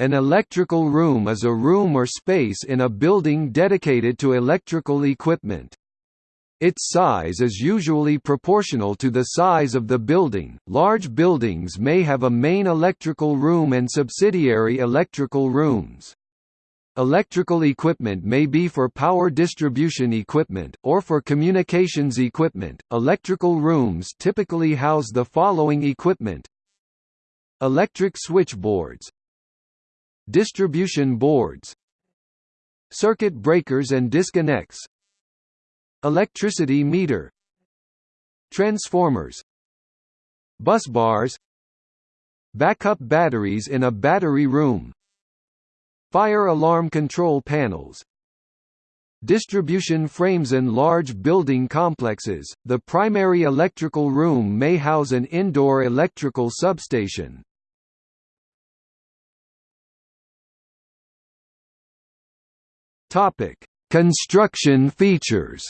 An electrical room is a room or space in a building dedicated to electrical equipment. Its size is usually proportional to the size of the building. Large buildings may have a main electrical room and subsidiary electrical rooms. Electrical equipment may be for power distribution equipment, or for communications equipment. Electrical rooms typically house the following equipment Electric switchboards, Distribution boards Circuit breakers and disconnects Electricity meter Transformers Bus bars Backup batteries in a battery room Fire alarm control panels Distribution frames in large building complexes, the primary electrical room may house an indoor electrical substation. Topic: Construction features.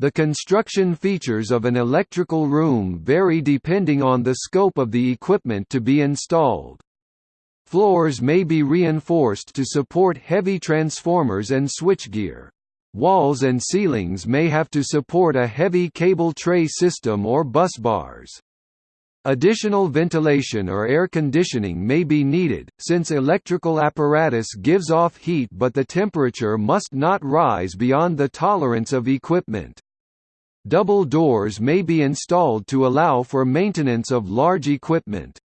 The construction features of an electrical room vary depending on the scope of the equipment to be installed. Floors may be reinforced to support heavy transformers and switchgear. Walls and ceilings may have to support a heavy cable tray system or bus bars. Additional ventilation or air conditioning may be needed, since electrical apparatus gives off heat but the temperature must not rise beyond the tolerance of equipment. Double doors may be installed to allow for maintenance of large equipment.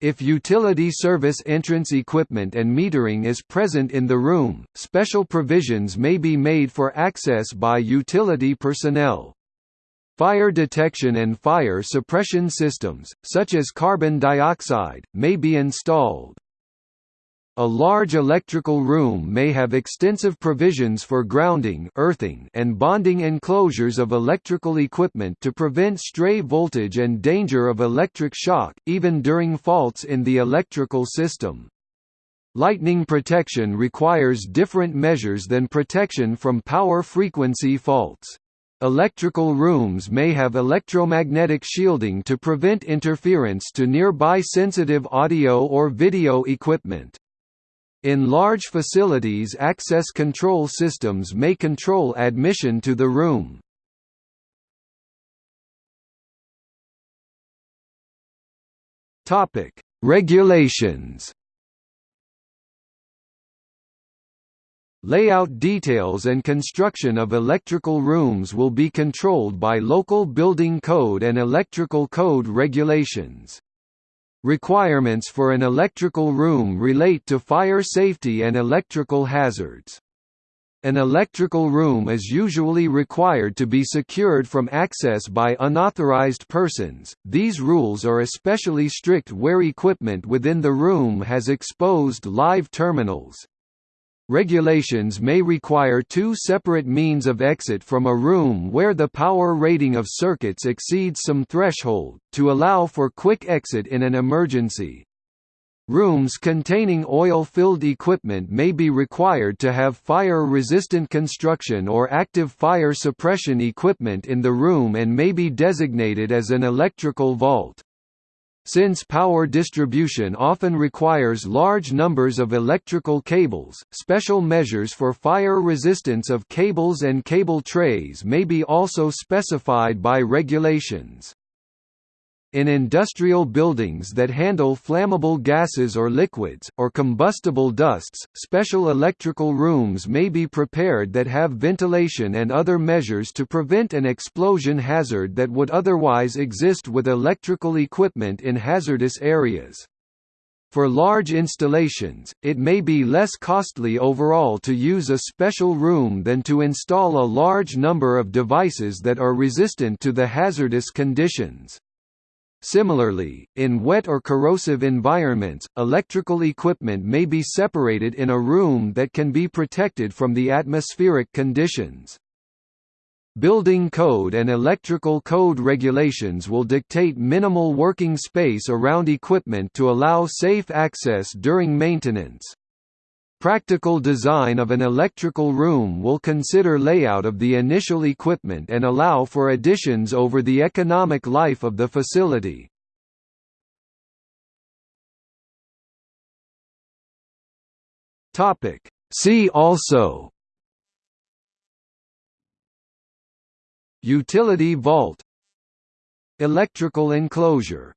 If utility service entrance equipment and metering is present in the room, special provisions may be made for access by utility personnel. Fire detection and fire suppression systems, such as carbon dioxide, may be installed. A large electrical room may have extensive provisions for grounding earthing and bonding enclosures of electrical equipment to prevent stray voltage and danger of electric shock, even during faults in the electrical system. Lightning protection requires different measures than protection from power frequency faults. Electrical rooms may have electromagnetic shielding to prevent interference to nearby sensitive audio or video equipment. In large facilities access control systems may control admission to the room. Regulations Layout details and construction of electrical rooms will be controlled by local building code and electrical code regulations. Requirements for an electrical room relate to fire safety and electrical hazards. An electrical room is usually required to be secured from access by unauthorized persons. These rules are especially strict where equipment within the room has exposed live terminals. Regulations may require two separate means of exit from a room where the power rating of circuits exceeds some threshold, to allow for quick exit in an emergency. Rooms containing oil-filled equipment may be required to have fire-resistant construction or active fire suppression equipment in the room and may be designated as an electrical vault. Since power distribution often requires large numbers of electrical cables, special measures for fire resistance of cables and cable trays may be also specified by regulations. In industrial buildings that handle flammable gases or liquids, or combustible dusts, special electrical rooms may be prepared that have ventilation and other measures to prevent an explosion hazard that would otherwise exist with electrical equipment in hazardous areas. For large installations, it may be less costly overall to use a special room than to install a large number of devices that are resistant to the hazardous conditions. Similarly, in wet or corrosive environments, electrical equipment may be separated in a room that can be protected from the atmospheric conditions. Building code and electrical code regulations will dictate minimal working space around equipment to allow safe access during maintenance. Practical design of an electrical room will consider layout of the initial equipment and allow for additions over the economic life of the facility. See also. Utility vault. Electrical enclosure.